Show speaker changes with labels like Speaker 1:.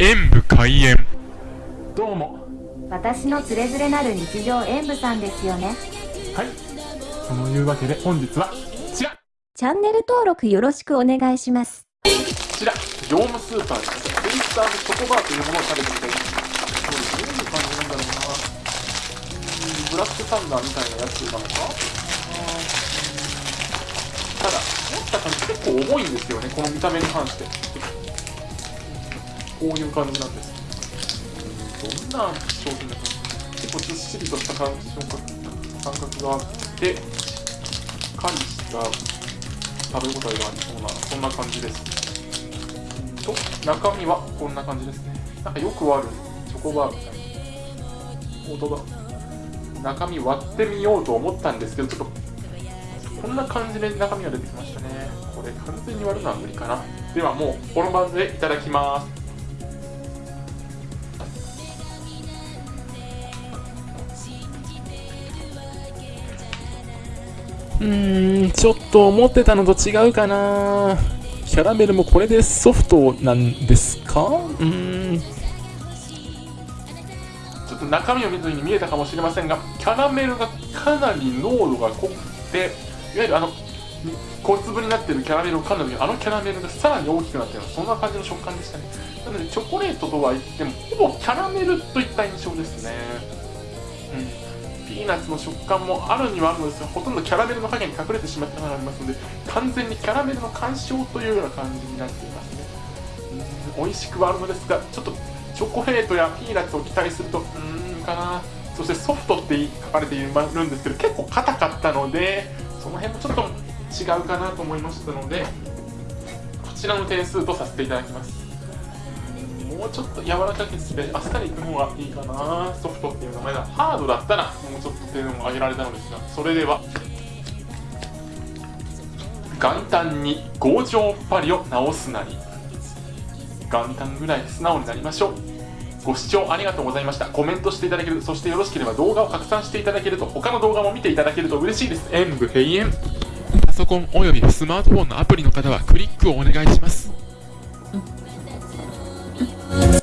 Speaker 1: 演武開演。
Speaker 2: どうも。
Speaker 3: 私のつれづれなる日常演舞さんですよね。
Speaker 2: はい。そのいうわけで本日はこちら。
Speaker 3: チャンネル登録よろしくお願いします。
Speaker 2: こちら業務スーパーでツイスターのチョコバーというものを食べてみたいどういう感じなんだろうな。うんブラックサンダーみたいなやつなのか。ただ思った感じ結構重いんですよね。この見た目に関してこういう感じなんですどんな商品だか結構ずっしりとした感じ感覚があってしっかりした食べ応えがありそうなそんな感じです。と中身はこんな感じです。ねなんかよくあるチョコバーみたいな音だ中身割ってみようと思ったんですけどちょっとこんな感じで中身が出てきましたね。これ完全に割るのは無理かな。ではもうこのバンズでいただきます。うーん、ちょっと思ってたのと違うかな。キャラメルもこれでソフトなんですか？うーん。ちょっと中身を見ずに見えたかもしれませんが、キャラメルがかなり濃度が濃くて、いわゆるあの、小粒になってるキャラメルを噛んだ時にあのキャラメルがさらに大きくなってるそんな感じの食感でしたね。なので、チョコレートとは言っても、ほぼキャラメルといった印象ですね。ピーナッツの食感もあるにはあるのですがほとんどキャラメルの影に隠れてしまったのがありますので完全にキャラメルの干渉というような感じになっていますね。うん美味しくはあるのですがちょっとチョコレートやピーナッツを期待するとうーんかな。そしてソフトって書かれているんですけど結構硬かったのでその辺もちょっと違うかなと思いましたのでこちらの点数とさせていただきます。もうちょっと柔らかくしてあっさりいく方がいいかなソフトっていう名前だ。ハードだったらもうちょっと点を上げられたのですがそれでは。元旦に強情パリを直すなり。元旦ぐらい素直になりましょう。ご視聴ありがとうございました。コメントしていただけるそしてよろしければ動画を拡散していただけると他の動画も見ていただけると嬉しいです。演武閉園。パソコンおよびスマートフォンのアプリの方はクリックをお願いします。
Speaker 4: Bye.